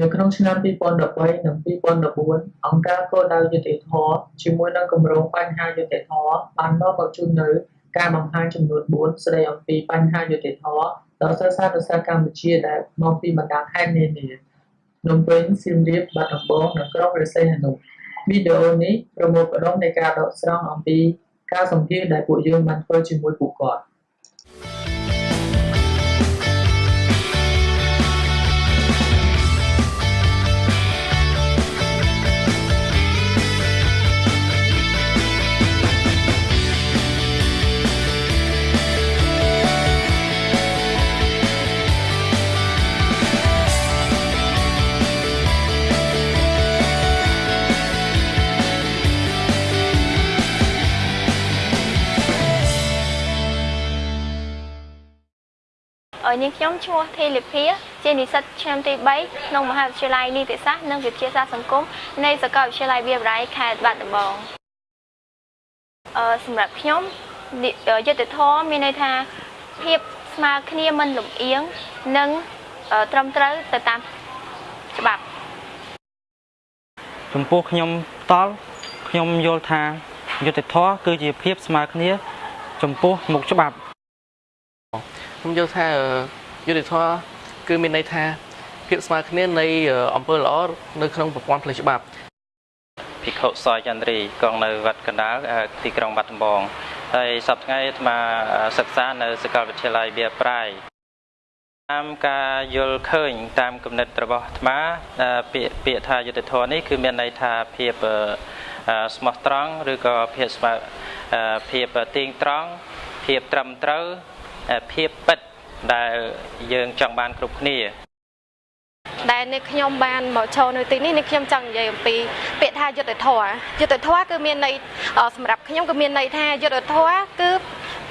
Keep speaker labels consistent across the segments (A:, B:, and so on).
A: នៅក្នុងឆ្នាំ2013និង2014អង្គការគោលដៅយុត្តិធម៌ជាមួយនឹងគម្រោងបញ្ហាយុត្តិធម៌បាននាំមកជូននូវការបង្ហាញចំនួន4ស្តីអំពីបញ្ហាយុត្តិធម៌ដល់សិស្សានុសិស្សកម្ពុជាដែលមកពីបណ្ដាខេត្តនានាភ្នំពេញសៀមរាបបាត់ដំបងនិងក្រុងព្រះសីហនុវីដេអូនេះប្រមូលផ្ដុំនៃការដកស្រង់អំពីការសម្ភាសន៍ដែលពួកយើងបានធ្វើជាមួយពួកគាត់
B: នាងខ្ញុំឈ្មោះធីលីភាជានិស្សិតឆ្នាំទី3ក្នុងមហាវិទ្យាល័យនីតិសាស្ត្រនិងវិទ្យាសាស្ត្រសង្គមនៃសាកលវិទ្យាល័យវាលបរៃខេត្តបាត់ដំបងអឺសម្រាប់ខ្ញុំយុទ្ធធម៌មានន័យថាភាពស្មើគ្នាមិនលំអៀងនិងត្រឹមត្រូវទៅតាមច្បាប់
C: ចំពោះខ្ញុំតល់ខ្ញុំយល់ថាយុទ្ធធម៌គឺជាភាពស្មើគ្នា ចំពោះមុខច្បាប់
D: ខ្ញុំយល់ថាយុទ្ធធម៌គឺមានន័យថាភាពស្មើគ្នានៃអំពើល្អនៅក្នុងប្រព័ន្ធផ្លូវច្បាប់
E: ភិក្ខុសយចន្ទ្រីកងនៅវត្តកណ្ដាលទីក្រុងបាត់ដំបងហើយសប្តាហ៍ថ្ងៃអាត្មាសិក្សានៅសាកលវិទ្យាល័យវាប្រៃតាមការយល់ឃើញ តាមគំនិតរបស់អាត្មាពាក្យពាក្យថាយុទ្ធធម៌នេះគឺមានន័យថាភាពស្មោះត្រង់ឬក៏ភាពស្មើភាពទៀងត្រង់ភាពត្រឹមត្រូវ ភាពពិតដែលយើងចង់បានគ្រប់គ្នា
F: ដែលនេះខ្ញុំបានមកចូលនៅទីនេះនេះខ្ញុំចង់និយាយអំពី ពាក្យថាយុទ្ធធរយុទ្ធធរគឺមានន័យសម្រាប់ខ្ញុំគឺមានន័យថាយុទ្ធធរគឺ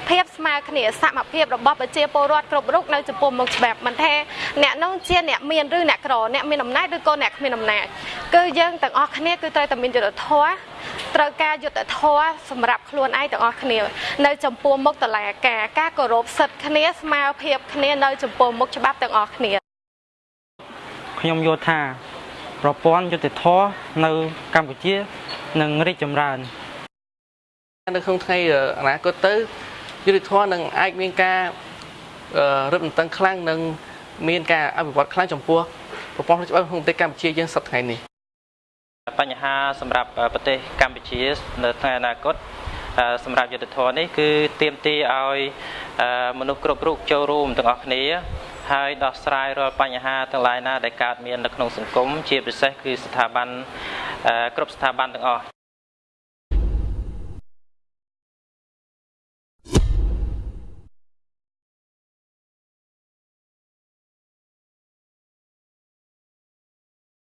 F: ភាពស្មើគ្នាសមភាពរបស់ប្រជាពលរដ្ឋគ្រប់រូបនៅចំពោះមុខច្បាប់មិនថាអ្នកនោះជាអ្នកមានឬអ្នកក្រអ្នកមានអំណាចឬក៏អ្នកគ្មានអំណាច គឺយើងទាំងអស់គ្នាគឺត្រូវតែមានយុត្តិធម៌ត្រូវការយុត្តិធម៌សម្រាប់ខ្លួនឯងទាំងអស់គ្នានៅចំពោះមុខតឡាការការគោរពសិទ្ធិគ្នាស្មើភាពគ្នានៅចំពោះមុខច្បាប់ទាំងអស់គ្នា
C: ខ្ញុំយល់ថាប្រព័ន្ធយុត្តិធម៌នៅកម្ពុជានឹងរីកចម្រើន
D: នៅក្នុងថ្ងៃអនាគតទៅយុតិធម៌នឹងអាចមានការរឹតបន្តឹងខ្លាំងនិងមានការអភិវឌ្ឍខ្លាំងចំពោះប្រព័ន្ធច្បាប់ក្នុងប្រទេសកម្ពុជាយើងសប្តាហ៍ថ្ងៃនេះ
E: បញ្ហាសម្រាប់ប្រទេសកម្ពុជានៅថ្ងៃអនាគតសម្រាប់យុទ្ធធរនេះគឺទៀមទីឲ្យមនុស្សគ្រប់រូបចូលរួមទាំងអស់គ្នាហើយដោះស្រាយរាល់បញ្ហាទាំងឡាយណាដែលកើតមាននៅក្នុងសង្គមជាពិសេសគឺស្ថាប័នគ្រប់ស្ថាប័នទាំងអស់